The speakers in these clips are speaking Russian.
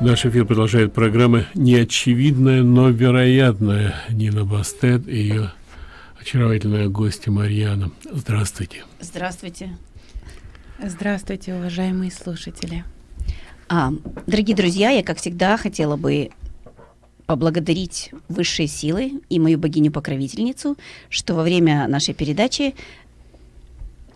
Наш эфир продолжает программа «Неочевидное, но вероятное». Нина Бастет и ее очаровательная гостья Марьяна. Здравствуйте. Здравствуйте. Здравствуйте, уважаемые слушатели. А, дорогие друзья, я, как всегда, хотела бы поблагодарить высшие силы и мою богиню-покровительницу, что во время нашей передачи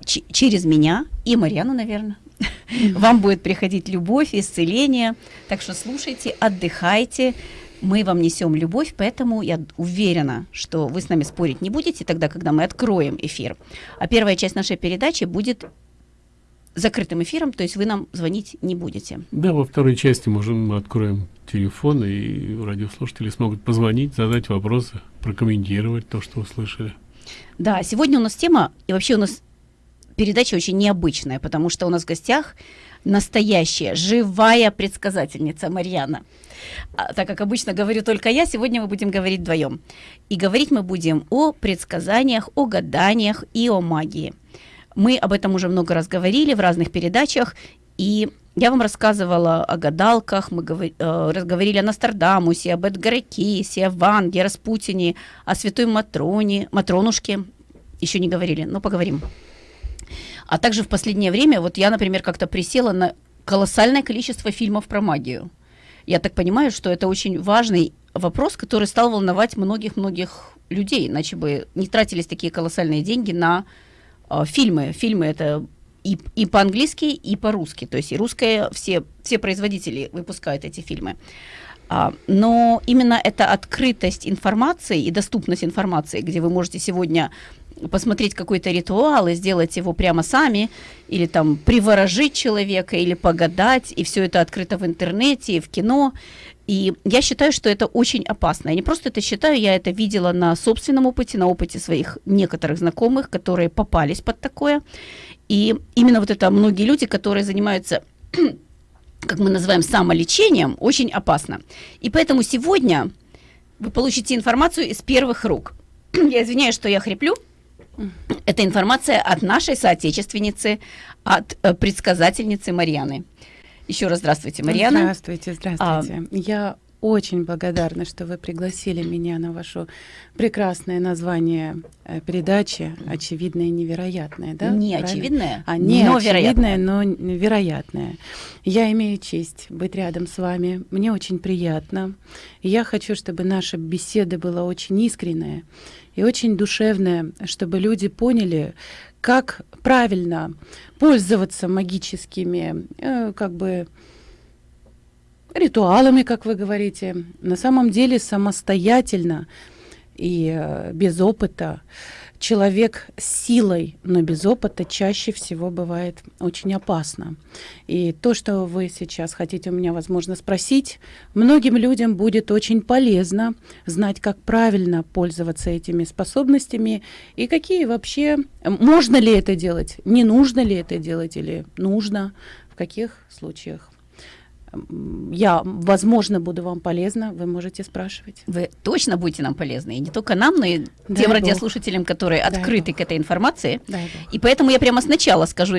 через меня и Марьяну, наверное, вам будет приходить любовь, исцеление. Так что слушайте, отдыхайте. Мы вам несем любовь, поэтому я уверена, что вы с нами спорить не будете тогда, когда мы откроем эфир. А первая часть нашей передачи будет закрытым эфиром, то есть вы нам звонить не будете. Да, во второй части можем мы откроем телефон, и радиослушатели смогут позвонить, задать вопросы, прокомментировать то, что услышали. Да, сегодня у нас тема, и вообще у нас передача очень необычная, потому что у нас в гостях настоящая, живая предсказательница Марьяна. А, так как обычно говорю только я, сегодня мы будем говорить вдвоем. И говорить мы будем о предсказаниях, о гаданиях и о магии. Мы об этом уже много раз говорили в разных передачах, и я вам рассказывала о гадалках, мы говор, э, разговаривали о Нострадамусе, об Эдгаре Кейсе, о Ванге, Распутине, о Святой Матроне, Матронушке. Еще не говорили, но поговорим. А также в последнее время, вот я, например, как-то присела на колоссальное количество фильмов про магию. Я так понимаю, что это очень важный вопрос, который стал волновать многих-многих людей, иначе бы не тратились такие колоссальные деньги на э, фильмы. Фильмы это и, и по-английски, и по-русски. То есть и русское, все, все производители выпускают эти фильмы. А, но именно эта открытость информации и доступность информации, где вы можете сегодня посмотреть какой-то ритуал и сделать его прямо сами, или там приворожить человека, или погадать, и все это открыто в интернете, и в кино. И я считаю, что это очень опасно. Я не просто это считаю, я это видела на собственном опыте, на опыте своих некоторых знакомых, которые попались под такое. И именно вот это многие люди, которые занимаются как мы называем самолечением, очень опасно. И поэтому сегодня вы получите информацию из первых рук. Я извиняюсь, что я хриплю, это информация от нашей соотечественницы, от э, предсказательницы Марьяны. Еще раз здравствуйте, Марьяна. Здравствуйте, здравствуйте. А, Я очень благодарна, что вы пригласили меня на ваше прекрасное название э, передачи «Очевидное и невероятное». Да? Не Правильно? очевидное, а, не но очевидное, но вероятное. Я имею честь быть рядом с вами. Мне очень приятно. Я хочу, чтобы наша беседа была очень искренняя и очень душевная, чтобы люди поняли, как правильно пользоваться магическими, э, как бы, ритуалами, как вы говорите, на самом деле самостоятельно и э, без опыта человек с силой, но без опыта чаще всего бывает очень опасно. И то, что вы сейчас хотите у меня, возможно, спросить, многим людям будет очень полезно знать, как правильно пользоваться этими способностями и какие вообще, можно ли это делать, не нужно ли это делать или нужно, в каких случаях я, возможно, буду вам полезна, вы можете спрашивать. Вы точно будете нам полезны, и не только нам, но и Дай тем Бог. радиослушателям, которые Дай открыты Бог. к этой информации. Дай Бог. И поэтому я прямо сначала скажу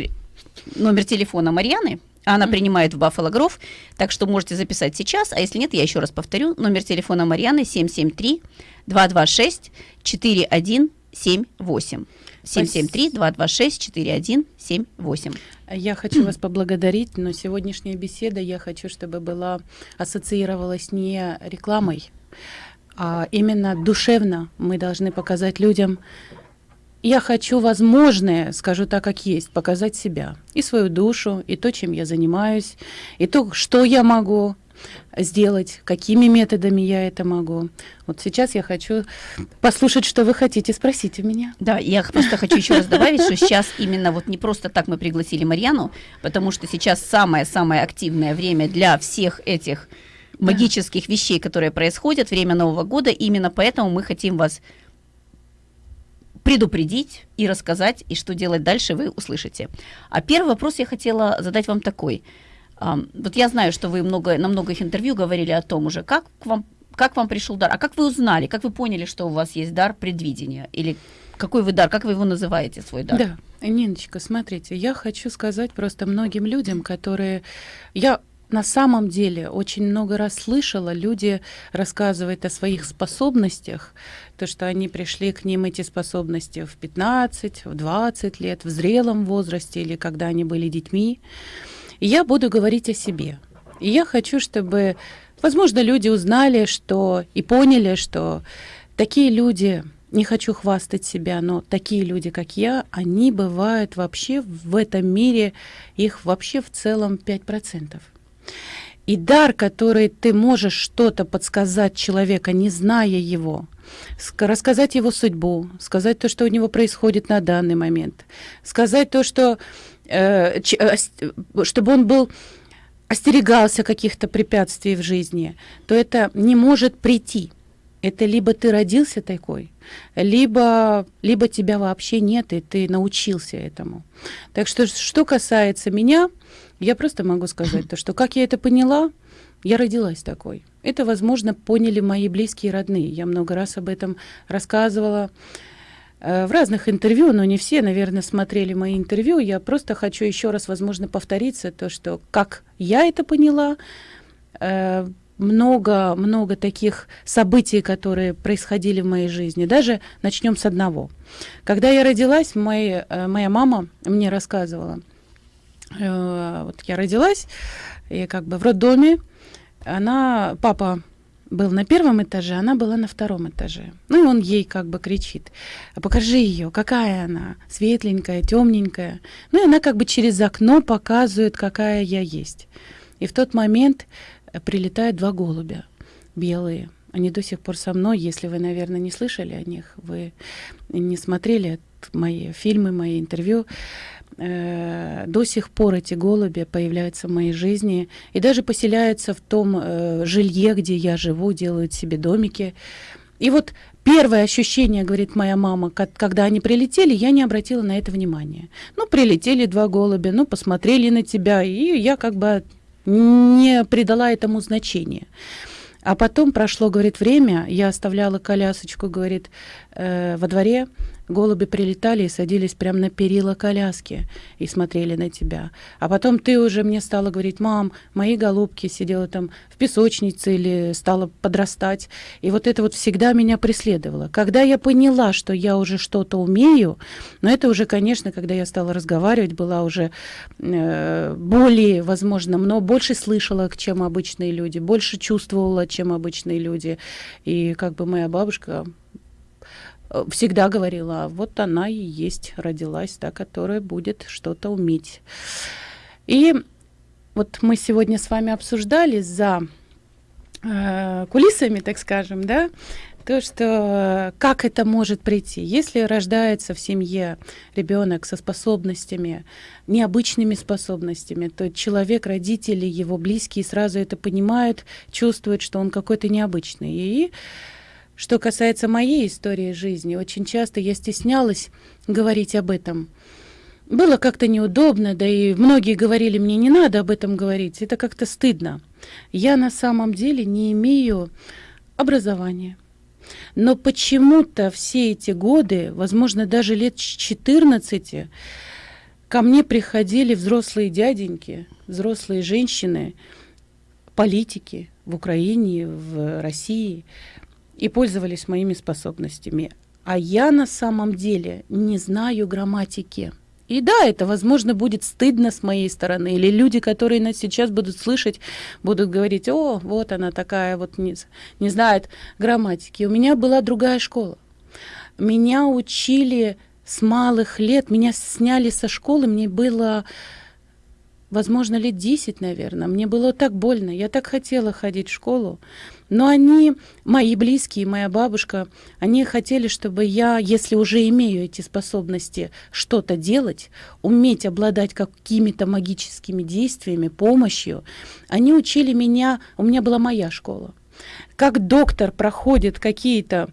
номер телефона Марьяны, она mm-hmm. принимает в Баффало Гров, так что можете записать сейчас, а если нет, я еще раз повторю, номер телефона Марьяны 773 226 4178. 773-226-4178. Я хочу вас поблагодарить, но сегодняшняя беседа я хочу, чтобы была ассоциировалась не рекламой, а именно душевно мы должны показать людям, я хочу возможное, скажу так, как есть, показать себя, и свою душу, и то, чем я занимаюсь, и то, что я могу, сделать, какими методами я это могу. Вот сейчас я хочу послушать, что вы хотите спросить у меня. Да, я просто хочу еще раз добавить, что сейчас именно вот не просто так мы пригласили Марьяну, потому что сейчас самое-самое активное время для всех этих магических вещей, которые происходят, время Нового года, именно поэтому мы хотим вас предупредить и рассказать, и что делать дальше, вы услышите. А первый вопрос я хотела задать вам такой – вот я знаю, что вы много, на многих интервью говорили о том уже, как к вам, как вам пришел дар, а как вы узнали, как вы поняли, что у вас есть дар предвидения, или какой вы дар, как вы его называете, свой дар? Да, Ниночка, смотрите, я хочу сказать просто многим людям, которые... Я на самом деле очень много раз слышала, люди рассказывают о своих способностях, то, что они пришли к ним эти способности в 15, в 20 лет, в зрелом возрасте или когда они были детьми. Я буду говорить о себе. И я хочу, чтобы, возможно, люди узнали, что и поняли, что такие люди не хочу хвастать себя, но такие люди, как я, они бывают вообще в этом мире, их вообще в целом 5%. И дар, который ты можешь что-то подсказать человека, не зная его, рассказать его судьбу, сказать то, что у него происходит на данный момент, сказать то, что чтобы он был остерегался каких-то препятствий в жизни, то это не может прийти. Это либо ты родился такой, либо, либо тебя вообще нет, и ты научился этому. Так что, что касается меня, я просто могу сказать то, что как я это поняла, я родилась такой. Это, возможно, поняли мои близкие и родные. Я много раз об этом рассказывала э, в разных интервью, но не все, наверное, смотрели мои интервью. Я просто хочу еще раз, возможно, повториться то, что как я это поняла, э, много, много таких событий, которые происходили в моей жизни. Даже начнем с одного. Когда я родилась, мой, э, моя мама мне рассказывала. Э, вот я родилась, и как бы в роддоме она, папа был на первом этаже, она была на втором этаже. Ну и он ей как бы кричит, покажи ее, какая она, светленькая, темненькая. Ну и она как бы через окно показывает, какая я есть. И в тот момент прилетают два голубя белые. Они до сих пор со мной. Если вы, наверное, не слышали о них, вы не смотрели мои фильмы, мои интервью, э, до сих пор эти голуби появляются в моей жизни и даже поселяются в том э, жилье, где я живу, делают себе домики. И вот первое ощущение, говорит моя мама, когда они прилетели, я не обратила на это внимания. Ну, прилетели два голубя, ну, посмотрели на тебя, и я как бы не придала этому значения. А потом прошло, говорит, время, я оставляла колясочку, говорит, э, во дворе, голуби прилетали и садились прямо на перила коляски и смотрели на тебя. А потом ты уже мне стала говорить, мам, мои голубки сидела там в песочнице или стала подрастать. И вот это вот всегда меня преследовало. Когда я поняла, что я уже что-то умею, но это уже, конечно, когда я стала разговаривать, была уже э, более, возможно, но больше слышала, чем обычные люди, больше чувствовала, чем обычные люди. И как бы моя бабушка всегда говорила, вот она и есть, родилась та, которая будет что-то уметь. И вот мы сегодня с вами обсуждали за э, кулисами, так скажем, да, то, что как это может прийти. Если рождается в семье ребенок со способностями, необычными способностями, то человек, родители, его близкие сразу это понимают, чувствуют, что он какой-то необычный. И что касается моей истории жизни, очень часто я стеснялась говорить об этом. Было как-то неудобно, да и многие говорили мне, не надо об этом говорить, это как-то стыдно. Я на самом деле не имею образования. Но почему-то все эти годы, возможно, даже лет 14, ко мне приходили взрослые дяденьки, взрослые женщины, политики в Украине, в России, и пользовались моими способностями. А я на самом деле не знаю грамматики. И да, это, возможно, будет стыдно с моей стороны. Или люди, которые нас сейчас будут слышать, будут говорить, о, вот она такая, вот не, не знает грамматики. У меня была другая школа. Меня учили с малых лет, меня сняли со школы, мне было возможно, лет 10, наверное. Мне было так больно, я так хотела ходить в школу. Но они, мои близкие, моя бабушка, они хотели, чтобы я, если уже имею эти способности что-то делать, уметь обладать какими-то магическими действиями, помощью, они учили меня, у меня была моя школа. Как доктор проходит какие-то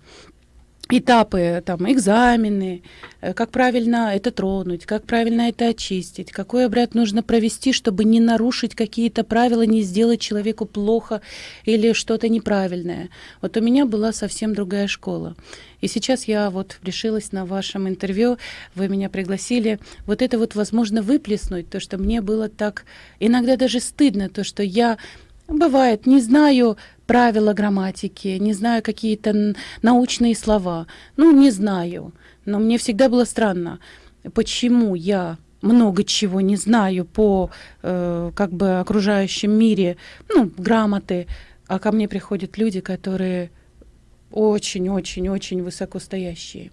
этапы, там, экзамены, э, как правильно это тронуть, как правильно это очистить, какой обряд нужно провести, чтобы не нарушить какие-то правила, не сделать человеку плохо или что-то неправильное. Вот у меня была совсем другая школа. И сейчас я вот решилась на вашем интервью, вы меня пригласили, вот это вот возможно выплеснуть, то, что мне было так иногда даже стыдно, то, что я Бывает, не знаю правила грамматики, не знаю какие-то научные слова. Ну, не знаю. Но мне всегда было странно, почему я много чего не знаю по э, как бы окружающем мире, ну, грамоты, а ко мне приходят люди, которые очень-очень-очень высокостоящие.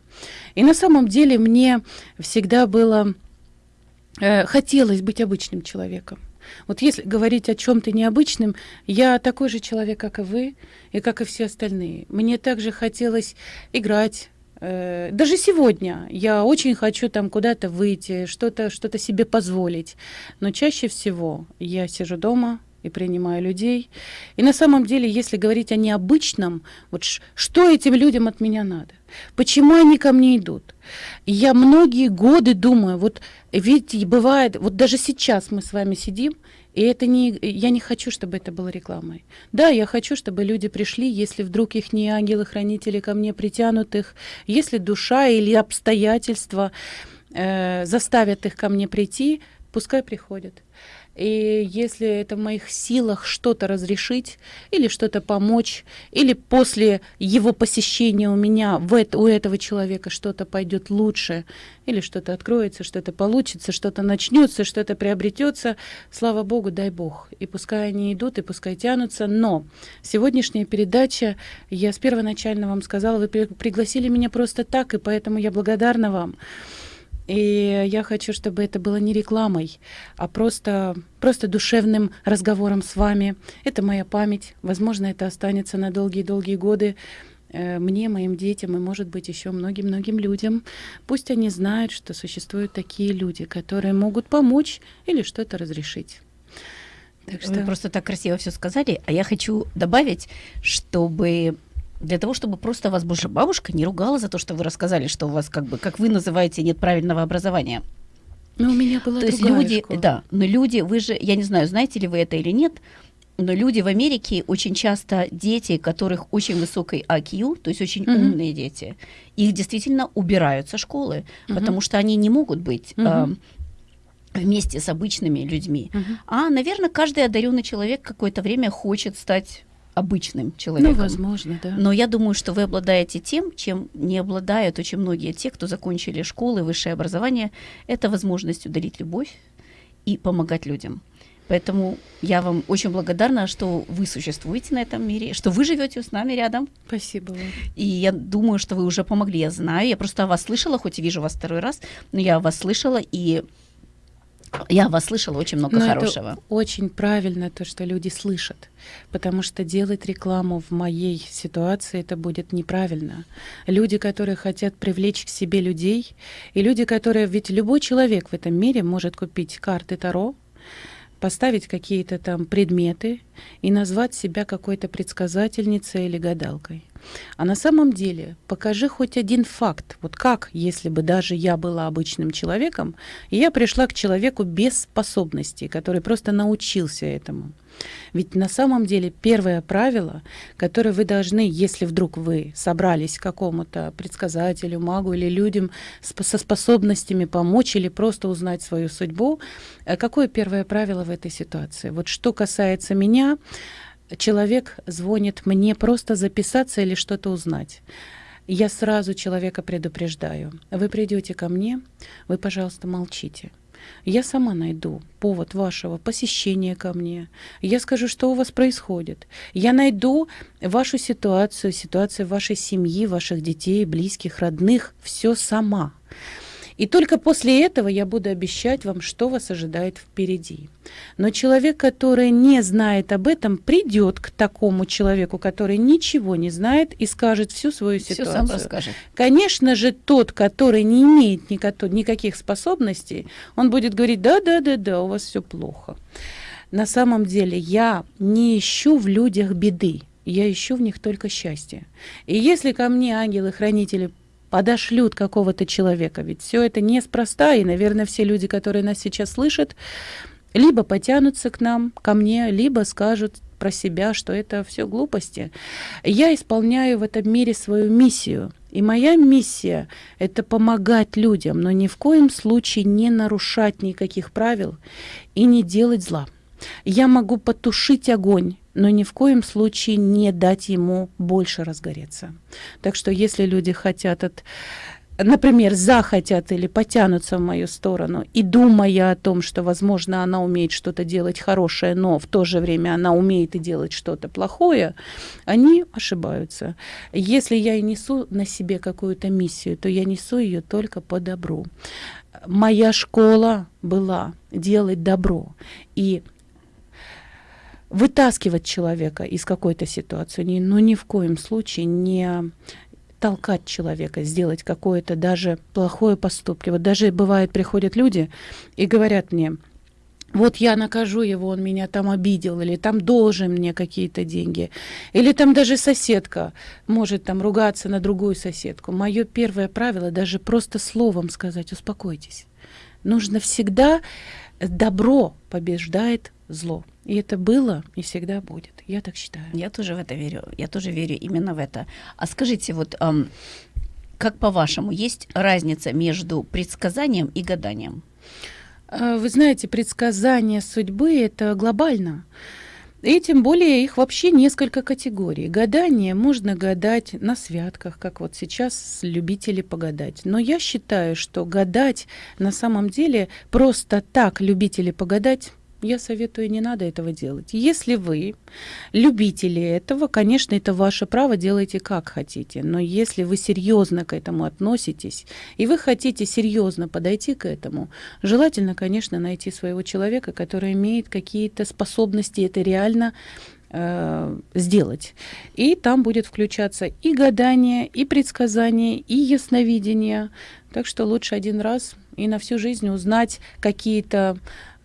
И на самом деле мне всегда было э, хотелось быть обычным человеком. Вот если говорить о чем-то необычном, я такой же человек, как и вы, и как и все остальные. Мне также хотелось играть. Э, даже сегодня я очень хочу там куда-то выйти, что-то что себе позволить. Но чаще всего я сижу дома, и принимаю людей. И на самом деле, если говорить о необычном, вот что этим людям от меня надо? Почему они ко мне идут? я многие годы думаю, вот ведь бывает, вот даже сейчас мы с вами сидим, и это не, я не хочу, чтобы это было рекламой. Да, я хочу, чтобы люди пришли, если вдруг их не ангелы-хранители ко мне притянут их, если душа или обстоятельства э, заставят их ко мне прийти, пускай приходят. И если это в моих силах что-то разрешить или что-то помочь, или после его посещения у меня в это, у этого человека что-то пойдет лучше, или что-то откроется, что-то получится, что-то начнется, что-то приобретется, слава Богу, дай Бог. И пускай они идут, и пускай тянутся. Но сегодняшняя передача, я с первоначально вам сказала, вы пригласили меня просто так, и поэтому я благодарна вам. И я хочу, чтобы это было не рекламой, а просто, просто душевным разговором с вами. Это моя память. Возможно, это останется на долгие-долгие годы э, мне, моим детям и, может быть, еще многим-многим людям. Пусть они знают, что существуют такие люди, которые могут помочь или что-то разрешить. Так что... Вы просто так красиво все сказали, а я хочу добавить, чтобы для того, чтобы просто вас больше бабушка не ругала за то, что вы рассказали, что у вас, как бы, как вы называете, нет правильного образования. Но у меня была То есть люди, школа. да, но люди, вы же, я не знаю, знаете ли вы это или нет, но люди в Америке очень часто дети, которых очень высокий IQ, то есть очень mm-hmm. умные дети, их действительно убирают со школы, mm-hmm. потому что они не могут быть mm-hmm. э, вместе с обычными людьми. Mm-hmm. А, наверное, каждый одаренный человек какое-то время хочет стать обычным человеком. Ну, возможно, да. Но я думаю, что вы обладаете тем, чем не обладают очень многие те, кто закончили школы, высшее образование, это возможностью дарить любовь и помогать людям. Поэтому я вам очень благодарна, что вы существуете на этом мире, что вы живете с нами рядом. Спасибо вам. И я думаю, что вы уже помогли, я знаю. Я просто о вас слышала, хоть и вижу вас второй раз, но я о вас слышала, и я вас слышала очень много Но хорошего. Это очень правильно то, что люди слышат, потому что делать рекламу в моей ситуации это будет неправильно. Люди, которые хотят привлечь к себе людей, и люди, которые ведь любой человек в этом мире может купить карты Таро, поставить какие-то там предметы и назвать себя какой-то предсказательницей или гадалкой. А на самом деле покажи хоть один факт. Вот как, если бы даже я была обычным человеком, и я пришла к человеку без способностей, который просто научился этому. Ведь на самом деле первое правило, которое вы должны, если вдруг вы собрались к какому-то предсказателю, магу или людям со способностями помочь или просто узнать свою судьбу, э, какое первое правило в этой ситуации? Вот что касается меня, человек звонит мне просто записаться или что-то узнать. Я сразу человека предупреждаю. Вы придете ко мне, вы, пожалуйста, молчите. Я сама найду повод вашего посещения ко мне. Я скажу, что у вас происходит. Я найду вашу ситуацию, ситуацию вашей семьи, ваших детей, близких, родных, все сама. И только после этого я буду обещать вам, что вас ожидает впереди. Но человек, который не знает об этом, придет к такому человеку, который ничего не знает и скажет всю свою ситуацию. Все сам расскажет. Конечно же, тот, который не имеет никаких способностей, он будет говорить, да, да, да, да, у вас все плохо. На самом деле я не ищу в людях беды. я ищу в них только счастье. И если ко мне ангелы-хранители подошлют какого-то человека, ведь все это неспроста, и, наверное, все люди, которые нас сейчас слышат, либо потянутся к нам, ко мне, либо скажут про себя, что это все глупости. Я исполняю в этом мире свою миссию. И моя миссия – это помогать людям, но ни в коем случае не нарушать никаких правил и не делать зла. Я могу потушить огонь, но ни в коем случае не дать ему больше разгореться. Так что если люди хотят от например, захотят или потянутся в мою сторону, и думая о том, что, возможно, она умеет что-то делать хорошее, но в то же время она умеет и делать что-то плохое, они ошибаются. Если я и несу на себе какую-то миссию, то я несу ее только по добру. Моя школа была делать добро. И вытаскивать человека из какой-то ситуации, но ну, ни в коем случае не толкать человека, сделать какое-то даже плохое поступки. Вот даже бывает, приходят люди и говорят мне, вот я накажу его, он меня там обидел, или там должен мне какие-то деньги, или там даже соседка может там ругаться на другую соседку. Мое первое правило даже просто словом сказать, успокойтесь. Нужно всегда добро побеждает зло. И это было и всегда будет. Я так считаю. Я тоже в это верю. Я тоже верю именно в это. А скажите, вот эм, как по-вашему, есть разница между предсказанием и гаданием? А, вы знаете, предсказание судьбы это глобально. И тем более их вообще несколько категорий. Гадание можно гадать на святках, как вот сейчас любители погадать. Но я считаю, что гадать на самом деле просто так любители погадать я советую, не надо этого делать. Если вы любители этого, конечно, это ваше право, делайте как хотите. Но если вы серьезно к этому относитесь, и вы хотите серьезно подойти к этому, желательно, конечно, найти своего человека, который имеет какие-то способности это реально э, сделать. И там будет включаться и гадание, и предсказание, и ясновидение. Так что лучше один раз и на всю жизнь узнать какие-то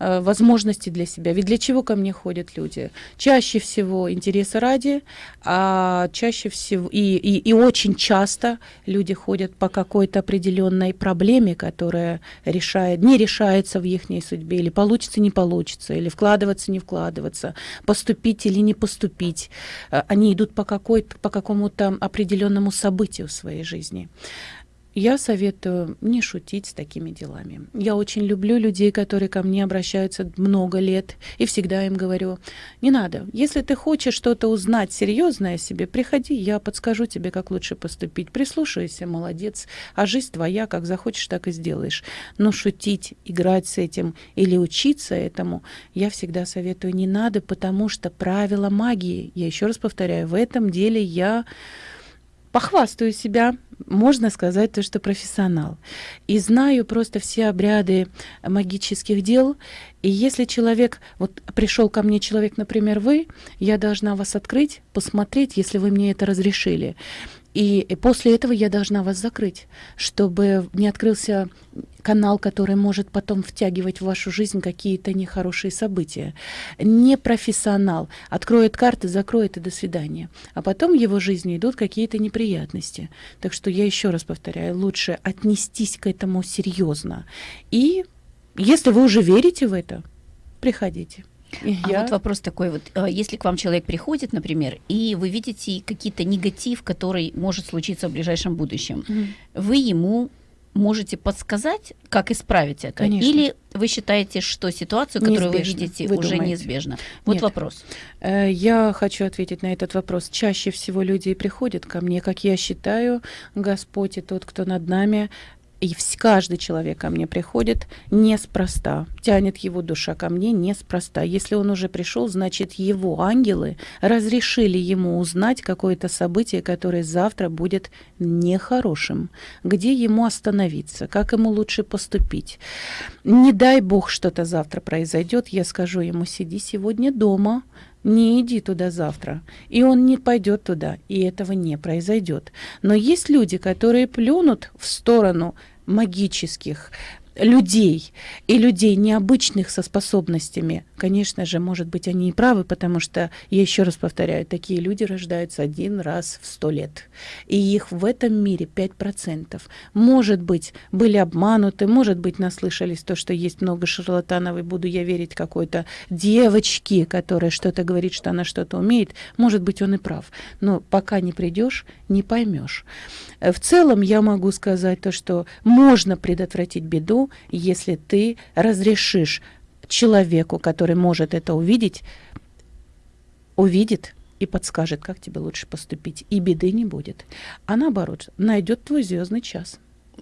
Э, возможности для себя. Ведь для чего ко мне ходят люди? Чаще всего интереса ради, а чаще всего и, и, и очень часто люди ходят по какой-то определенной проблеме, которая решает, не решается в их судьбе, или получится, не получится, или вкладываться, не вкладываться, поступить или не поступить. Э, они идут по, какой-то, по какому-то определенному событию в своей жизни. Я советую не шутить с такими делами. Я очень люблю людей, которые ко мне обращаются много лет, и всегда им говорю, не надо. Если ты хочешь что-то узнать серьезное о себе, приходи, я подскажу тебе, как лучше поступить. Прислушайся, молодец. А жизнь твоя, как захочешь, так и сделаешь. Но шутить, играть с этим или учиться этому, я всегда советую не надо, потому что правила магии, я еще раз повторяю, в этом деле я похвастаю себя, можно сказать, то, что профессионал. И знаю просто все обряды магических дел. И если человек, вот пришел ко мне человек, например, вы, я должна вас открыть, посмотреть, если вы мне это разрешили. И после этого я должна вас закрыть, чтобы не открылся канал, который может потом втягивать в вашу жизнь какие-то нехорошие события. Не профессионал откроет карты, закроет и до свидания. А потом в его жизни идут какие-то неприятности. Так что я еще раз повторяю, лучше отнестись к этому серьезно. И если вы уже верите в это, приходите. А я... вот вопрос такой вот, э, если к вам человек приходит, например, и вы видите какие-то негатив, который может случиться в ближайшем будущем, mm вы ему можете подсказать, как исправить это? Конечно. Или вы считаете, что ситуацию, которую неизбежно. вы видите, вы уже думаете? неизбежна? Вот Нет. вопрос. Э, я хочу ответить на этот вопрос. Чаще всего люди приходят ко мне, как я считаю, Господь и тот, кто над нами, и каждый человек ко мне приходит неспроста, тянет его душа ко мне неспроста. Если он уже пришел, значит, его ангелы разрешили ему узнать какое-то событие, которое завтра будет нехорошим, где ему остановиться, как ему лучше поступить. Не дай бог что-то завтра произойдет, я скажу ему, сиди сегодня дома, не иди туда завтра. И он не пойдет туда, и этого не произойдет. Но есть люди, которые плюнут в сторону магических людей и людей необычных со способностями, конечно же, может быть, они и правы, потому что, я еще раз повторяю, такие люди рождаются один раз в сто лет. И их в этом мире 5%. Может быть, были обмануты, может быть, наслышались то, что есть много шарлатанов, и буду я верить какой-то девочке, которая что-то говорит, что она что-то умеет. Может быть, он и прав. Но пока не придешь, не поймешь. В целом я могу сказать то, что можно предотвратить беду, если ты разрешишь человеку, который может это увидеть, увидит и подскажет, как тебе лучше поступить, и беды не будет. А наоборот, найдет твой звездный час.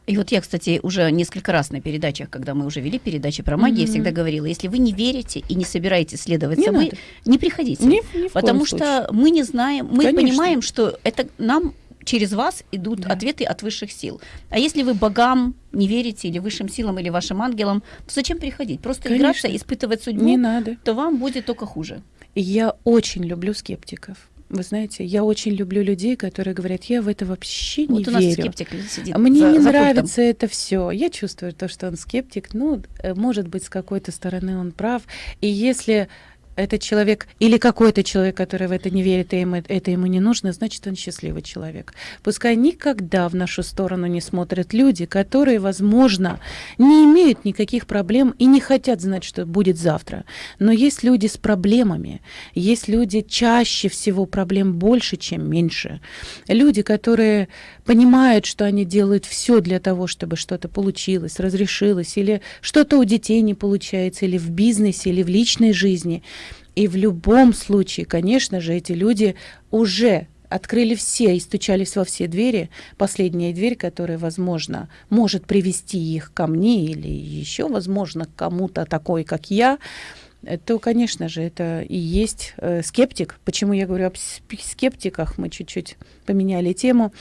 И вот я, кстати, уже несколько раз на передачах, когда мы уже вели передачи про магию, mm-hmm. я всегда говорила, если вы не верите и не собираетесь следовать не собой, надо. не приходите. Ни, ни потому что случае. мы не знаем, мы Конечно. понимаем, что это нам через вас идут да. ответы от высших сил. А если вы богам не верите, или высшим силам, или вашим ангелам, то зачем приходить? Просто Конечно. играться, испытывать судьбу, не надо. то вам будет только хуже. Я очень люблю скептиков. Вы знаете, я очень люблю людей, которые говорят, я в это вообще не вот у нас верю. скептик сидит Мне за, не за нравится пультом. это все. Я чувствую то, что он скептик. Ну, э, может быть, с какой-то стороны он прав. И если этот человек или какой-то человек, который в это не верит, и ему, это ему не нужно, значит, он счастливый человек. Пускай никогда в нашу сторону не смотрят люди, которые, возможно, не имеют никаких проблем и не хотят знать, что будет завтра. Но есть люди с проблемами, есть люди чаще всего проблем больше, чем меньше. Люди, которые понимают, что они делают все для того, чтобы что-то получилось, разрешилось, или что-то у детей не получается, или в бизнесе, или в личной жизни. И в любом случае, конечно же, эти люди уже открыли все и стучались во все двери. Последняя дверь, которая, возможно, может привести их ко мне или еще, возможно, к кому-то такой, как я, то, конечно же, это и есть э, скептик. Почему я говорю об скептиках, мы чуть-чуть поменяли тему.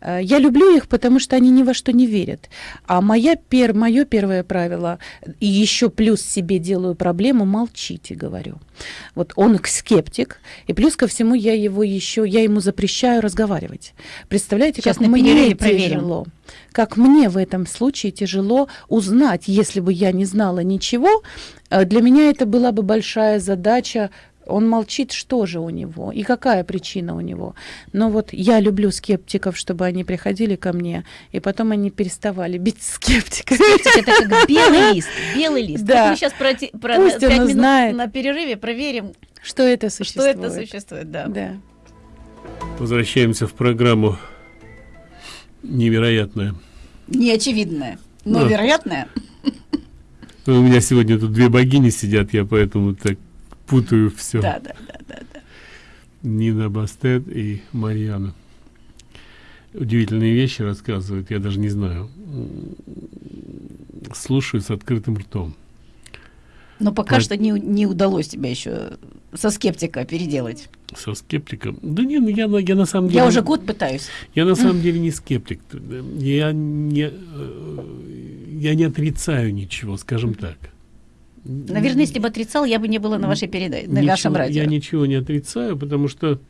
Э, я люблю их, потому что они ни во что не верят. А моя пер, мое первое правило, и еще плюс себе делаю проблему, молчите, говорю. Вот он скептик, и плюс ко всему я его еще, я ему запрещаю разговаривать. Представляете, Сейчас как мне проверим. тяжело. Как мне в этом случае тяжело узнать, если бы я не знала ничего, э, для меня это была бы большая задача он молчит, что же у него и какая причина у него. Но вот я люблю скептиков, чтобы они приходили ко мне, и потом они переставали бить скептиков. Скептик это как белый лист, белый лист. Да. Мы сейчас про, про Пусть 5 минут знает. на перерыве проверим, что это существует. что это существует. Да. Да. Возвращаемся в программу невероятная. Неочевидное, но Да. вероятное. Ну, у меня сегодня тут две богини сидят, я поэтому так путаю все. Да, да, да, да, да. Нина Бастет и Марьяна. Удивительные вещи рассказывают, я даже не знаю. Слушаю с открытым ртом. Но пока Да. что не, не удалось тебя еще со скептика переделать. Со скептиком. Да не, ну я, на- я на самом деле... Я уже год пытаюсь. Я на самом деле не скептик. Я не, э, я не отрицаю ничего, скажем так. Наверное, если бы отрицал, я бы не была на вашей передаче, на Ничего- вашем радио. Я ничего не отрицаю, потому что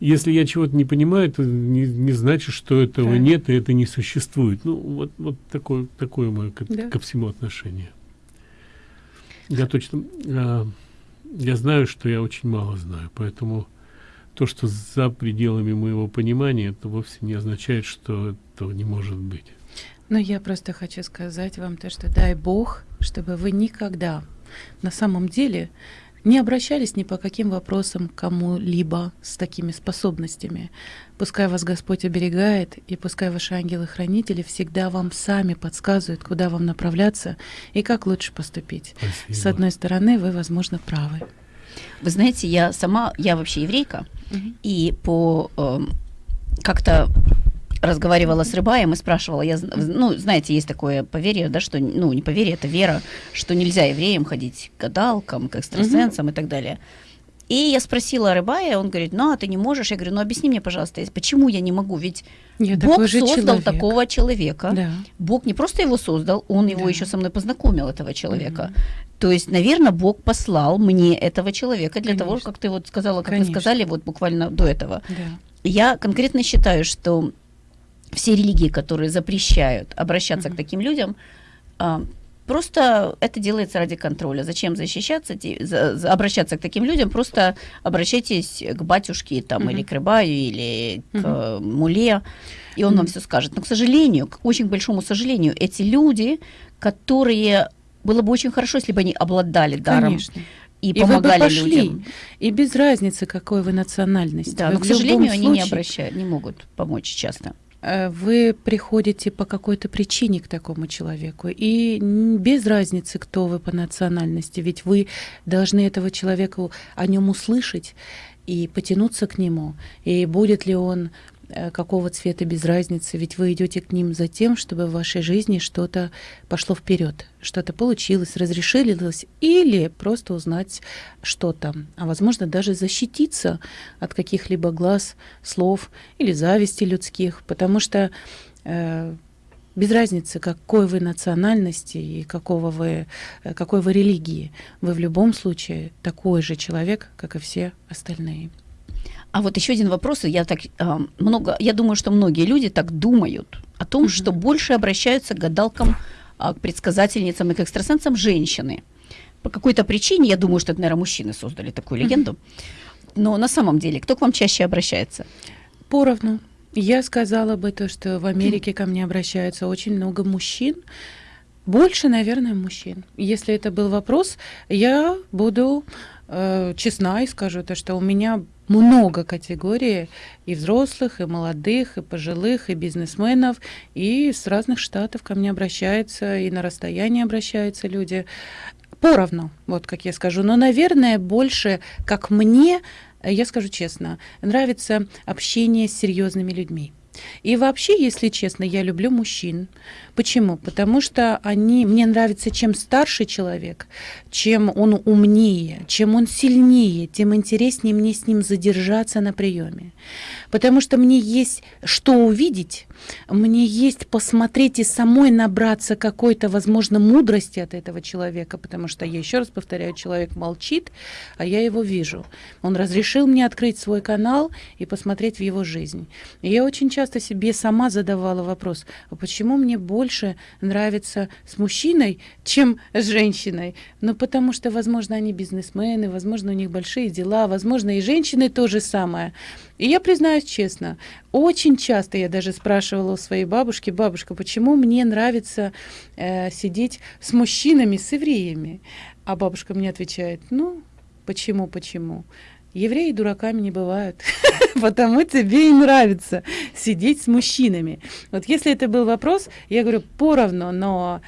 если я чего-то не понимаю, то не, не значит, что этого Да. нет и это не существует. Ну, вот, вот такое, такое мое ко, Да. ко всему отношение. Я точно... а, я знаю, что я очень мало знаю, поэтому то, что за пределами моего понимания, это вовсе не означает, что этого не может быть. Но я просто хочу сказать вам то, что дай Бог, чтобы вы никогда на самом деле не обращались ни по каким вопросам к кому-либо с такими способностями. Пускай вас Господь оберегает, и пускай ваши ангелы-хранители всегда вам сами подсказывают, куда вам направляться и как лучше поступить. Спасибо. С одной стороны, вы, возможно, правы. Вы знаете, я сама, я вообще еврейка, и по эм, как-то разговаривала с рыбаем и спрашивала, я, ну, знаете, есть такое поверье, да, что, ну, не поверье, это вера, что нельзя евреям ходить к гадалкам, к экстрасенсам и так далее. И я спросила рыбая, он говорит, ну, а ты не можешь? Я говорю, ну, объясни мне, пожалуйста, почему я не могу? Ведь Я Бог создал человек. такого человека. Да. Бог не просто его создал, он его Да. еще со мной познакомил, этого человека. То есть, наверное, Бог послал мне этого человека для того, Конечно. как ты вот сказала, как Конечно. вы сказали вот буквально до этого. Да. Я конкретно считаю, что все религии, которые запрещают обращаться Мгм. к таким людям, а, просто это делается ради контроля. Зачем защищаться, за, за, обращаться к таким людям? Просто обращайтесь к батюшке там, угу. или к рыбаю, или угу. к муле, и он угу. вам все скажет. Но, к сожалению, к очень большому сожалению, эти люди, которые было бы очень хорошо, если бы они обладали даром. Конечно. И, и помогали вы бы пошли, людям. И без разницы, какой вы национальности. Да, вы но, к сожалению, они не обращают, не могут помочь часто. Э, вы приходите по какой-то причине к такому человеку, и без разницы, кто вы по национальности, ведь вы должны этого человека о нем услышать и потянуться к нему, и будет ли он какого цвета без разницы, ведь вы идете к ним за тем, чтобы в вашей жизни что-то пошло вперед, что-то получилось, разрешилось, или просто узнать что-то, а возможно даже защититься от каких-либо глаз, слов или зависти людских, потому что э, без разницы, какой вы национальности и какого вы, э, какой вы религии, вы в любом случае такой же человек, как и все остальные. А вот еще один вопрос. Я так э, много, я думаю, что многие люди так думают о том, mm-hmm. что больше обращаются к гадалкам, э, к предсказательницам и к экстрасенсам женщины. По какой-то причине, я думаю, что это, наверное, мужчины создали такую легенду. Mm-hmm. Но на самом деле, кто к вам чаще обращается? Поровну. Я сказала бы то, что в Америке ко мне обращаются очень много мужчин. Больше, наверное, мужчин. Если это был вопрос, я буду э, честна и скажу то, что у меня много категорий и взрослых, и молодых, и пожилых, и бизнесменов, и с разных штатов ко мне обращаются, и на расстоянии обращаются люди. Поровну, вот как я скажу. Но, наверное, больше, как мне, я скажу честно, нравится общение с серьезными людьми. И вообще, если честно, я люблю мужчин. Почему? Потому что они, мне нравится, чем старше человек, чем он умнее, чем он сильнее, тем интереснее мне с ним задержаться на приеме. Потому что мне есть что увидеть, мне есть посмотреть и самой набраться какой-то, возможно, мудрости от этого человека, потому что, я еще раз повторяю, человек молчит, а я его вижу. Он разрешил мне открыть свой канал и посмотреть в его жизнь. И я очень часто себе сама задавала вопрос, а почему мне больше нравится с мужчиной, чем с женщиной? Ну, потому что, возможно, они бизнесмены, возможно, у них большие дела, возможно, и женщины то же самое. И я признаюсь честно, очень часто я даже спрашивала у своей бабушки, бабушка, почему мне нравится э, сидеть с мужчинами, с евреями? А бабушка мне отвечает, ну, почему, почему? Евреи дураками не бывают, потому тебе и нравится сидеть с мужчинами. Вот если это был вопрос, я говорю поровну, но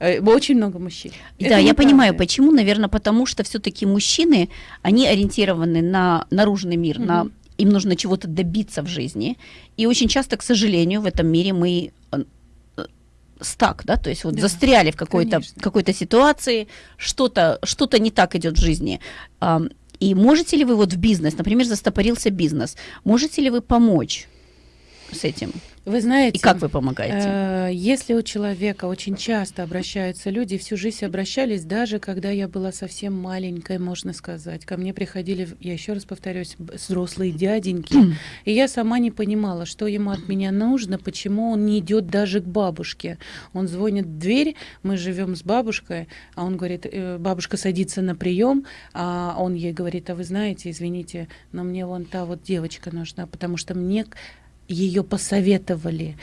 э, очень много мужчин. Да, это я понимаю, почему. Наверное, потому что все-таки мужчины, они ориентированы на наружный мир, на им нужно чего-то добиться в жизни. И очень часто, к сожалению, в этом мире мы э, стак, да, то есть вот да, застряли в какой-то какой-то ситуации, что-то что-то не так идет в жизни. И можете ли вы вот в бизнес, например, застопорился бизнес, можете ли вы помочь с этим? Вы знаете, и как вы помогаете? Э, если у человека очень часто обращаются люди, всю жизнь обращались, даже когда я была совсем маленькой, можно сказать. Ко мне приходили, я еще раз повторюсь, взрослые дяденьки, и я сама не понимала, что ему от меня нужно, почему он не идет даже к бабушке. Он звонит в дверь, мы живем с бабушкой, а он говорит, э, бабушка садится на прием, а он ей говорит, а вы знаете, извините, но мне вон та вот девочка нужна, потому что мне ее посоветовали.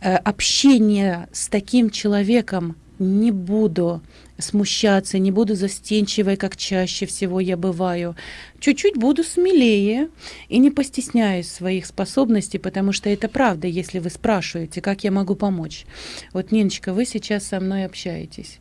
Э, общение с таким человеком не буду смущаться, не буду застенчивой, как чаще всего я бываю. Чуть-чуть буду смелее и не постесняюсь своих способностей, потому что это правда, если вы спрашиваете, как я могу помочь. Вот, Ниночка, вы сейчас со мной общаетесь.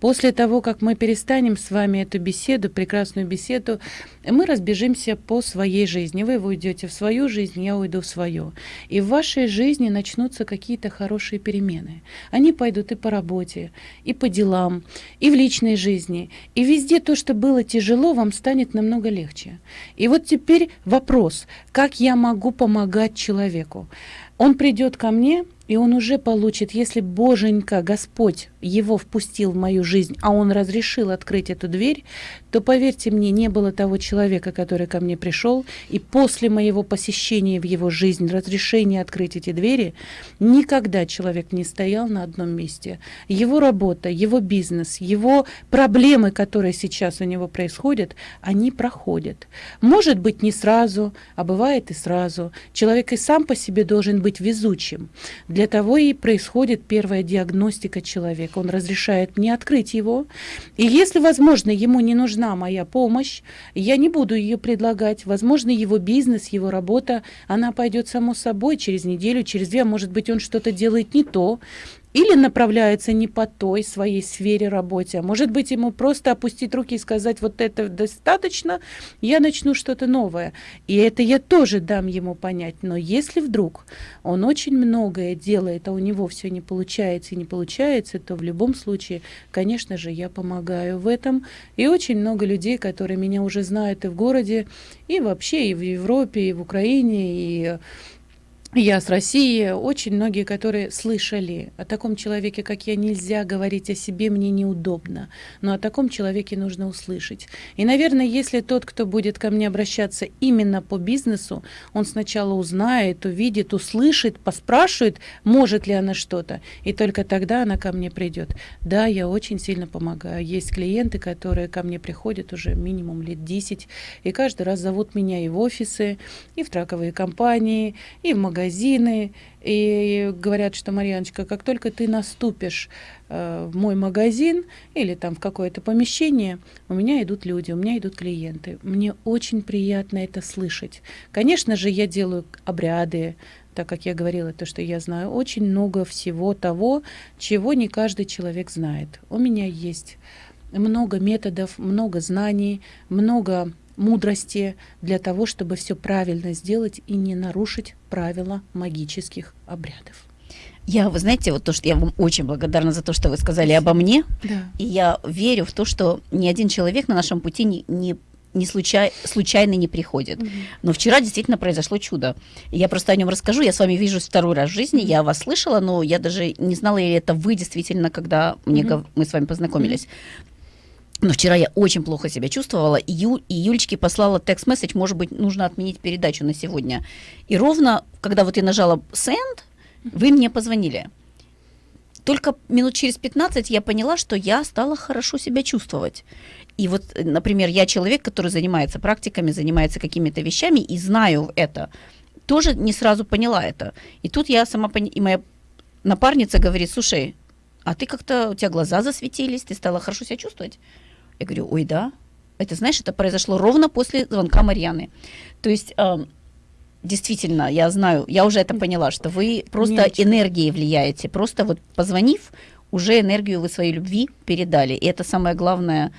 После того, как мы перестанем с вами эту беседу, прекрасную беседу, мы разбежимся по своей жизни. Вы уйдете в свою жизнь, я уйду в свою. И в вашей жизни начнутся какие-то хорошие перемены. Они пойдут и по работе, и по делам, и в личной жизни. И везде то, что было тяжело, вам станет намного легче. И вот теперь вопрос, как я могу помогать человеку? Он придет ко мне, и он уже получит, если Боженька, Господь, его впустил в мою жизнь, а он разрешил открыть эту дверь, то, поверьте мне, не было того человека, который ко мне пришел, и после моего посещения в его жизнь, разрешения открыть эти двери, никогда человек не стоял на одном месте. Его работа, его бизнес, его проблемы, которые сейчас у него происходят, они проходят. Может быть, не сразу, а бывает и сразу. Человек и сам по себе должен быть везучим. Для того и происходит первая диагностика человека. Он разрешает мне открыть его. И если, возможно, ему не нужна моя помощь, я не буду ее предлагать. Возможно, его бизнес, его работа, она пойдет само собой через неделю, через две, а может быть, он что-то делает не то, или направляется не по той своей сфере работе, а может быть ему просто опустить руки и сказать, вот это достаточно, я начну что-то новое. И это я тоже дам ему понять. Но если вдруг он очень многое делает, а у него все не получается и не получается, то в любом случае, конечно же, я помогаю в этом. И очень много людей, которые меня уже знают и в городе, и вообще, и в Европе, и в Украине, и я с России, очень многие, которые слышали о таком человеке, как я, нельзя говорить о себе, мне неудобно. Но о таком человеке нужно услышать. И, наверное, если тот, кто будет ко мне обращаться именно по бизнесу, он сначала узнает, увидит, услышит, поспрашивает, может ли она что-то, и только тогда она ко мне придет. Да, я очень сильно помогаю. Есть клиенты, которые ко мне приходят уже минимум лет 10, и каждый раз зовут меня и в офисы, и в траковые компании, и в магазины магазины и говорят, что Марьяночка, как только ты наступишь э, в мой магазин или там в какое-то помещение, у меня идут люди, у меня идут клиенты. Мне очень приятно это слышать. Конечно же, я делаю обряды, так как я говорила, то, что я знаю очень много всего того, чего не каждый человек знает. У меня есть много методов, много знаний, много мудрости для того, чтобы все правильно сделать и не нарушить правила магических обрядов. Я, вы знаете, вот то, что я вам очень благодарна за то, что вы сказали обо мне. Да. И я верю в то, что ни один человек на нашем пути не, не не случай, случайно не приходит. Mm-hmm. Но вчера действительно произошло чудо. Я просто о нем расскажу. Я с вами вижусь второй раз в жизни. Я вас слышала, но я даже не знала, или это вы действительно, когда мне, mm-hmm. мы с вами познакомились. Mm-hmm. Но вчера я очень плохо себя чувствовала, и, Ю, и Юлечке послала текст-месседж, может быть, нужно отменить передачу на сегодня. И ровно, когда вот я нажала «send», вы мне позвонили. Только минут через 15 я поняла, что я стала хорошо себя чувствовать. И вот, например, я человек, который занимается практиками, занимается какими-то вещами, и знаю это. Тоже не сразу поняла это. И тут я сама, пони... и моя напарница говорит, слушай, а ты как-то, у тебя глаза засветились, ты стала хорошо себя чувствовать. Я говорю, ой, да. Это, знаешь, это произошло ровно после звонка Марьяны. То есть, э, действительно, я знаю, я уже это поняла, что вы просто Нечего. энергией влияете. Просто вот позвонив, уже энергию вы своей любви передали. И это самое главное,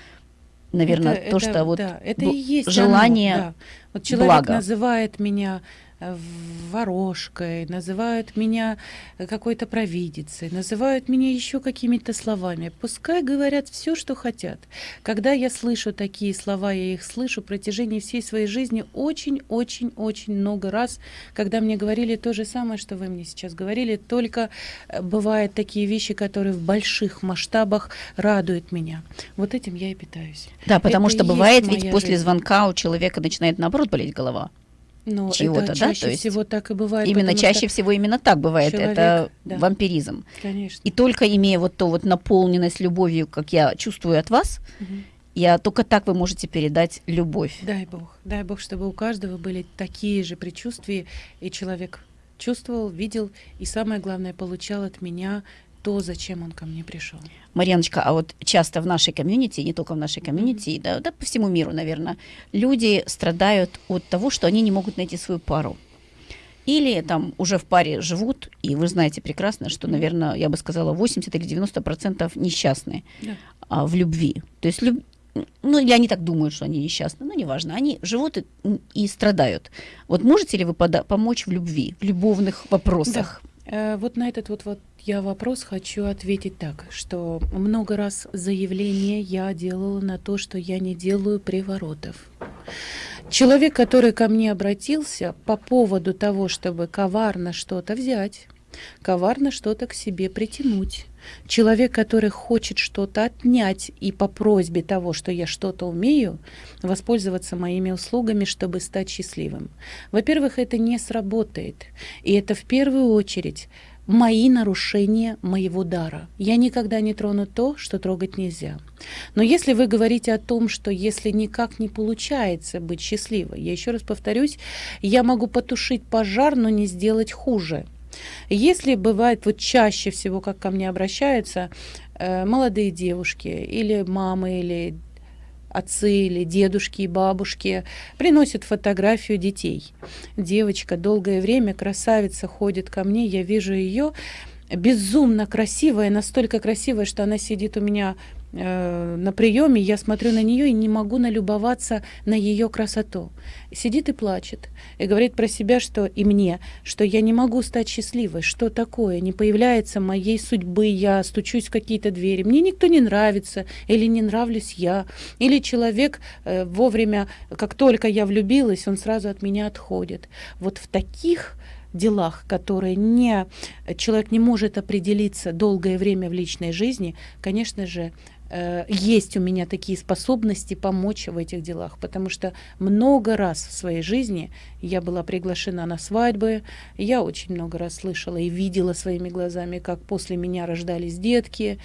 наверное, это, то, это, что вот да, это и есть желание оно, да. Вот человек блага. называет меня ворожкой, называют меня какой-то провидицей, называют меня еще какими-то словами. Пускай говорят все, что хотят. Когда я слышу такие слова, я их слышу в протяжении всей своей жизни очень-очень-очень много раз, когда мне говорили то же самое, что вы мне сейчас говорили, только э, бывают такие вещи, которые в больших масштабах радуют меня. Вот этим я и питаюсь. Да, потому Это что бывает ведь после жизнь. звонка у человека начинает наоборот болеть голова. Ну, чего-то, да? Чаще То есть всего так и бывает. Именно чаще всего именно так бывает. Человек, это да. вампиризм. Конечно. И только имея вот то вот наполненность любовью, как я чувствую от вас, угу. я только так вы можете передать любовь. Дай Бог, дай Бог, чтобы у каждого были такие же предчувствия, и человек чувствовал, видел, и самое главное, получал от меня то, зачем он ко мне пришел. Марьяночка, а вот часто в нашей комьюнити, не только в нашей комьюнити, mm-hmm. да, да по всему миру, наверное, люди страдают от того, что они не могут найти свою пару. Или там уже в паре живут, и вы знаете прекрасно, что, наверное, я бы сказала, 80 или 90 процентов несчастны yeah. а, в любви. То есть, люб... ну, или они так думают, что они несчастны, но неважно, они живут и, и страдают. Вот можете ли вы пода- помочь в любви, в любовных вопросах? Да. Э, вот на этот вот, вот я вопрос хочу ответить так, что много раз заявление я делала на то, что я не делаю приворотов. Человек, который ко мне обратился по поводу того, чтобы коварно что-то взять, коварно что-то к себе притянуть. Человек, который хочет что-то отнять и по просьбе того, что я что-то умею, воспользоваться моими услугами, чтобы стать счастливым. Во-первых, это не сработает. И это в первую очередь мои нарушения моего дара. Я никогда не трону то, что трогать нельзя. Но если вы говорите о том, что если никак не получается быть счастливой, я еще раз повторюсь, я могу потушить пожар, но не сделать хуже. Если бывает, вот чаще всего, как ко мне обращаются э, молодые девушки или мамы, или отцы или дедушки и бабушки приносят фотографию детей. Девочка долгое время, красавица, ходит ко мне, я вижу ее безумно красивая, настолько красивая, что она сидит у меня на приеме, я смотрю на нее и не могу налюбоваться на ее красоту. Сидит и плачет, и говорит про себя, что и мне, что я не могу стать счастливой, что такое, не появляется моей судьбы, я стучусь в какие-то двери, мне никто не нравится, или не нравлюсь я, или человек э, вовремя, как только я влюбилась, он сразу от меня отходит. Вот в таких делах, которые не, человек не может определиться долгое время в личной жизни, конечно же, Э, есть у меня такие способности помочь в этих делах, потому что много раз в своей жизни я была приглашена на свадьбы, я очень много раз слышала и видела своими глазами, как после меня рождались детки.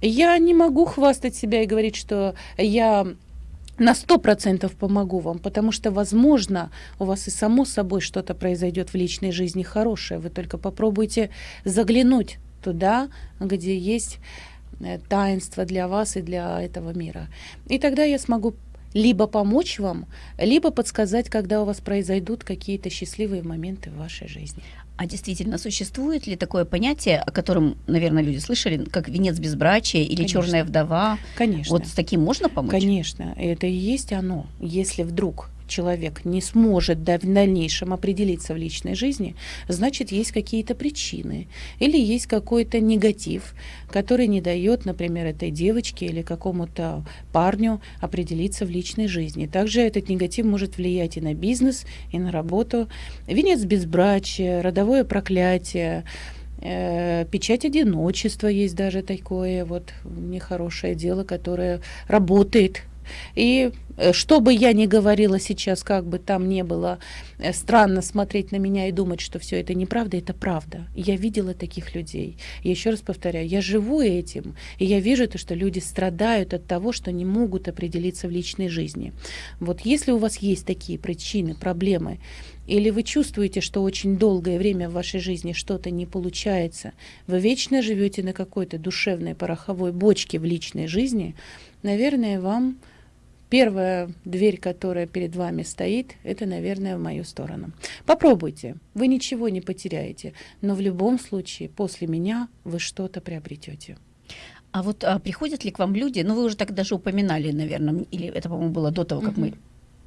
Я не могу хвастать себя и говорить, что я на сто процентов помогу вам, потому что, возможно, у вас и само собой что-то произойдет в личной жизни хорошее. Вы только попробуйте заглянуть туда, где есть таинство для вас и для этого мира. И тогда я смогу либо помочь вам, либо подсказать, когда у вас произойдут какие-то счастливые моменты в вашей жизни. А действительно, существует ли такое понятие, о котором, наверное, люди слышали, как венец безбрачия или Конечно. черная вдова? Конечно. Вот с таким можно помочь? Конечно, это и есть оно. Если вдруг человек не сможет в дальнейшем определиться в личной жизни, значит, есть какие-то причины или есть какой-то негатив, который не дает, например, этой девочке или какому-то парню определиться в личной жизни. Также этот негатив может влиять и на бизнес, и на работу. Венец безбрачия, родовое проклятие, э, печать одиночества есть даже такое вот нехорошее дело, которое работает и э, что бы я ни говорила сейчас, как бы там не было э, странно смотреть на меня и думать, что все это неправда, это правда. Я видела таких людей. Я еще раз повторяю, я живу этим, и я вижу то, что люди страдают от того, что не могут определиться в личной жизни. Вот если у вас есть такие причины, проблемы, или вы чувствуете, что очень долгое время в вашей жизни что-то не получается, вы вечно живете на какой-то душевной пороховой бочке в личной жизни, наверное, вам Первая дверь, которая перед вами стоит, это, наверное, в мою сторону. Попробуйте, вы ничего не потеряете, но в любом случае после меня вы что-то приобретете. А вот а, приходят ли к вам люди, ну вы уже так даже упоминали, наверное, или это, по-моему, было до того, как угу. мы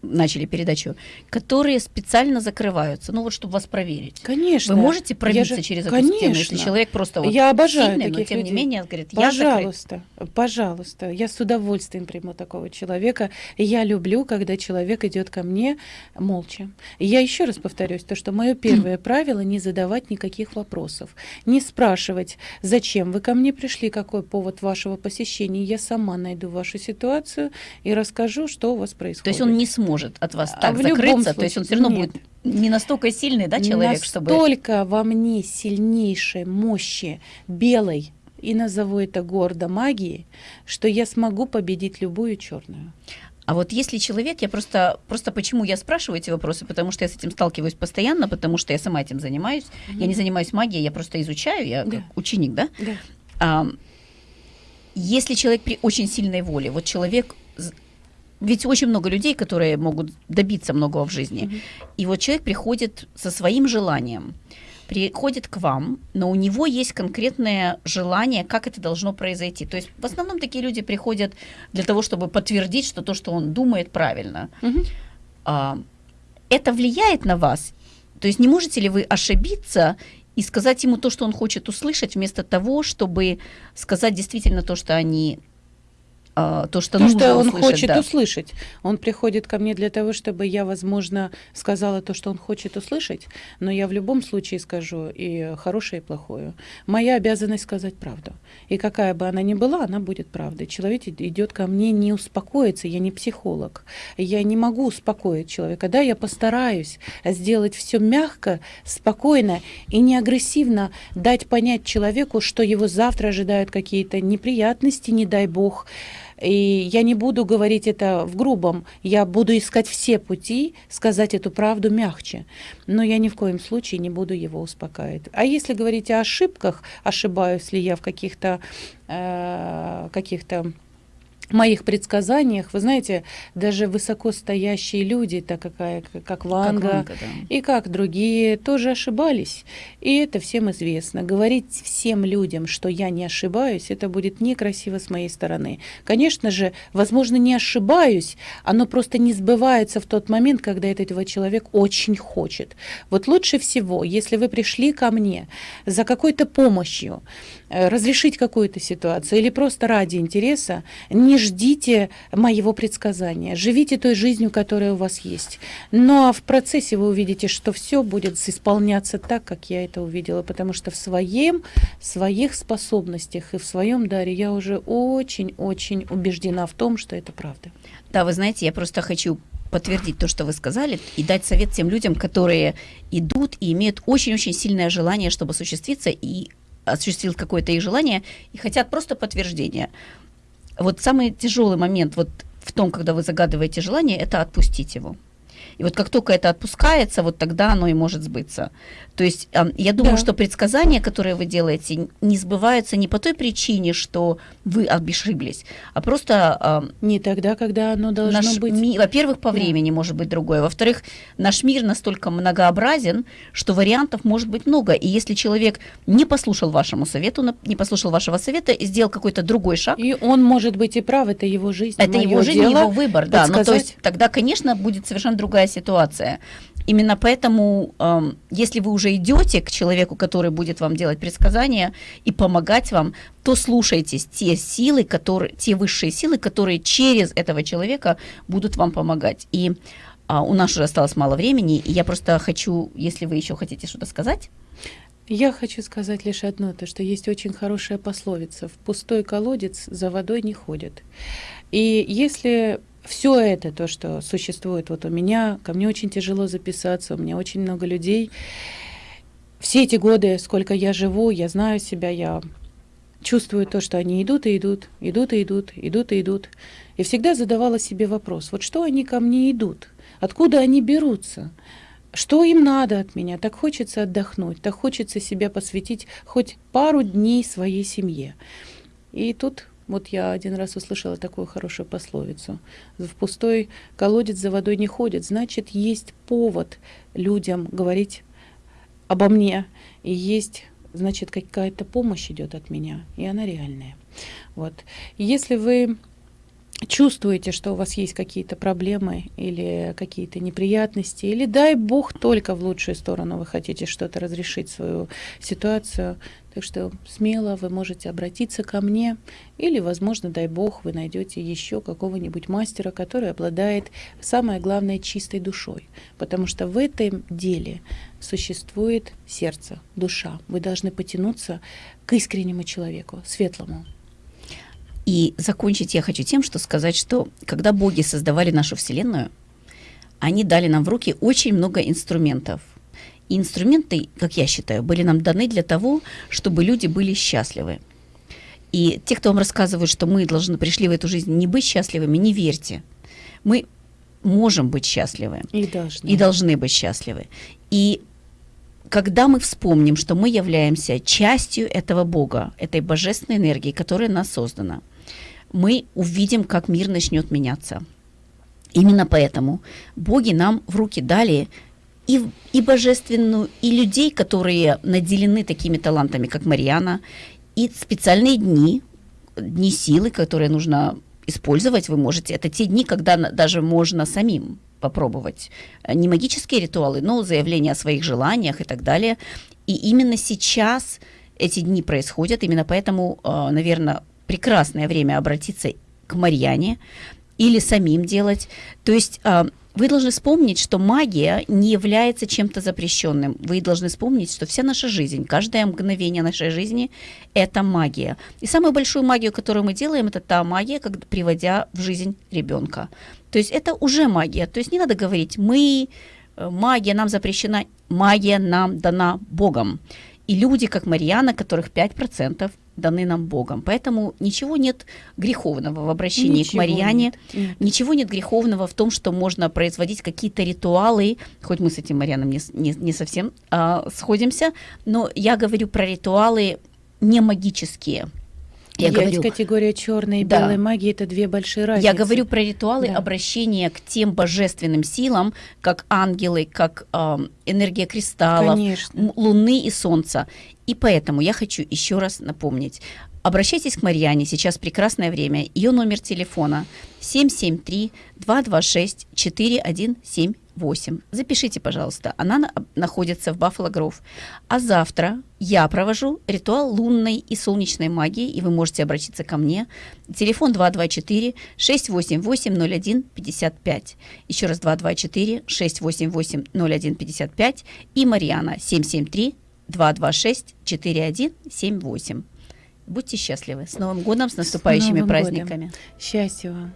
начали передачу, которые специально закрываются, ну вот чтобы вас проверить. Конечно. Вы можете пробиться же, через конечно. эту стену, если человек просто вот я обожаю сильный, таких но тем людей. не менее говорит, пожалуйста, я пожалуйста, я с удовольствием приму такого человека. Я люблю, когда человек идет ко мне молча. Я еще раз повторюсь, то, что мое первое правило не задавать никаких вопросов, не спрашивать, зачем вы ко мне пришли, какой повод вашего посещения. Я сама найду вашу ситуацию и расскажу, что у вас происходит. То есть он не сможет может от вас а так а закрыться, случае, то есть он все равно нет. будет не настолько сильный, да, человек, настолько чтобы... Настолько во мне сильнейшей мощи белой, и назову это гордо магии, что я смогу победить любую черную. А вот если человек, я просто, просто почему я спрашиваю эти вопросы, потому что я с этим сталкиваюсь постоянно, потому что я сама этим занимаюсь. Mm-hmm. Я не занимаюсь магией, я просто изучаю, я да. ученик, да? Да. А, если человек при очень сильной воле, вот человек ведь очень много людей, которые могут добиться многого в жизни. Mm-hmm. И вот человек приходит со своим желанием, приходит к вам, но у него есть конкретное желание, как это должно произойти. То есть в основном такие люди приходят для того, чтобы подтвердить, что то, что он думает, правильно. Mm-hmm. А, это влияет на вас? То есть не можете ли вы ошибиться и сказать ему то, что он хочет услышать, вместо того, чтобы сказать действительно то, что они а, то, что то, нужно что он услышать, хочет да. услышать. Он приходит ко мне для того, чтобы я, возможно, сказала то, что он хочет услышать, но я в любом случае скажу и хорошее, и плохое. Моя обязанность сказать правду. И какая бы она ни была, она будет правдой. Человек идет ко мне не успокоиться, я не психолог. Я не могу успокоить человека. Да, я постараюсь сделать все мягко, спокойно и не агрессивно дать понять человеку, что его завтра ожидают какие-то неприятности, не дай бог, и я не буду говорить это в грубом, я буду искать все пути сказать эту правду мягче. Но я ни в коем случае не буду его успокаивать. А если говорить о ошибках, ошибаюсь ли я в каких-то э, каких-то моих предсказаниях, вы знаете, даже высокостоящие люди, так какая, как Ванга, Как Ванга, да. и как другие, тоже ошибались. И это всем известно. Говорить всем людям, что я не ошибаюсь, это будет некрасиво с моей стороны. Конечно же, возможно, не ошибаюсь, оно просто не сбывается в тот момент, когда этого человек очень хочет. Вот лучше всего, если вы пришли ко мне за какой-то помощью, э, разрешить какую-то ситуацию или просто ради интереса, не ждите моего предсказания. Живите той жизнью, которая у вас есть. Но в процессе вы увидите, что все будет исполняться так, как я это увидела, потому что в своем, своих способностях и в своем даре я уже очень-очень убеждена в том, что это правда. Да, вы знаете, я просто хочу подтвердить то, что вы сказали, и дать совет тем людям, которые идут и имеют очень-очень сильное желание, чтобы осуществиться, и осуществил какое-то их желание, и хотят просто подтверждения. Вот самый тяжелый момент вот в том, когда вы загадываете желание, это отпустить его. И вот как только это отпускается, вот тогда оно и может сбыться. То есть я думаю, Да. что предсказания, которые вы делаете, не сбываются не по той причине, что вы ошиблись, а просто Не тогда, когда оно должно наш быть. ми- во-первых, по Да. времени может быть другое. Во-вторых, наш мир настолько многообразен, что вариантов может быть много. И если человек не послушал вашему совету, не послушал вашего совета сделал какой-то другой шаг, И он может быть и прав, это его жизнь. это его жизнь, дело его выбор, да. Ну, то есть тогда, конечно, будет совершенно другая ситуация. Именно поэтому, эм, если вы уже идете к человеку, который будет вам делать предсказания и помогать вам, то слушайтесь те силы, которые, те высшие силы, которые через этого человека будут вам помогать. И а, у нас уже осталось мало времени, и я просто хочу, если вы еще хотите что-то сказать, Я хочу сказать лишь одно, то что есть очень хорошая пословица «в пустой колодец за водой не ходят». И если все это, то, что существует вот у меня, ко мне очень тяжело записаться, у меня очень много людей. Все эти годы, сколько я живу, я знаю себя, я чувствую то, что они идут и идут, идут и идут, идут и идут. И всегда задавала себе вопрос, вот что они ко мне идут, откуда они берутся, что им надо от меня? Так хочется отдохнуть, так хочется себя посвятить хоть пару дней своей семье. И тут вот я один раз услышала такую хорошую пословицу. В пустой колодец за водой не ходит. Значит, есть повод людям говорить обо мне. И есть, значит, какая-то помощь идет от меня. И она реальная. Вот. Если вы чувствуете, что у вас есть какие-то проблемы или какие-то неприятности, или дай бог только в лучшую сторону вы хотите что-то разрешить свою ситуацию, так что смело вы можете обратиться ко мне, или, возможно, дай бог, вы найдете еще какого-нибудь мастера, который обладает, самое главное, чистой душой, потому что в этом деле существует сердце, душа. Вы должны потянуться к искреннему человеку, светлому. И закончить я хочу тем, что сказать, что когда боги создавали нашу Вселенную, они дали нам в руки очень много инструментов. И инструменты, как я считаю, были нам даны для того, чтобы люди были счастливы. И те, кто вам рассказывают, что мы должны пришли в эту жизнь не быть счастливыми, не верьте. Мы можем быть счастливы И должны. и должны быть счастливы. И когда мы вспомним, что мы являемся частью этого Бога, этой божественной энергии, которая нас создана, мы увидим, как мир начнет меняться. Именно поэтому боги нам в руки дали и, и божественную, и людей, которые наделены такими талантами, как Марьяна, и специальные дни, дни силы, которые нужно использовать. Вы можете, это те дни, когда даже можно самим попробовать. Э, Не магические ритуалы, но заявление о своих желаниях и так далее. И именно сейчас эти дни происходят, именно поэтому, наверное, прекрасное время обратиться к Марьяне или самим делать. То есть а, вы должны вспомнить, что магия не является чем-то запрещенным. Вы должны вспомнить, что вся наша жизнь, каждое мгновение нашей жизни – это магия. И самую большую магию, которую мы делаем, это та магия, как, приводя в жизнь ребенка. То есть это уже магия. То есть не надо говорить «мы», э, магия нам запрещена, магия нам дана Богом. И люди, как Марьяна, которых 5%, даны нам Богом. Поэтому ничего нет греховного в обращении Ничего к Марьяне. нет. Ничего нет греховного в том, что можно производить какие-то ритуалы, хоть мы с этим, Марьяном, не, не, не совсем а, сходимся, но я говорю про ритуалы не магические. Я Есть говорю, категория черной и Да. белой магии, это две большие разницы. я говорю про ритуалы Да. обращения к тем божественным силам, как ангелы, как ам, энергия кристаллов, Конечно. Луны и Солнца. И поэтому я хочу еще раз напомнить. Обращайтесь к Марьяне, сейчас прекрасное время. Ее номер телефона 773-226-4178. Запишите, пожалуйста. Она на- находится в Баффало Гров. А завтра я провожу ритуал лунной и солнечной магии, и вы можете обратиться ко мне. Телефон 224-688-01-55. Еще раз 224-688-01-55 и Марьяна 773 226-4178. Будьте счастливы. С Новым годом, с наступающими годом. праздниками. Счастья вам.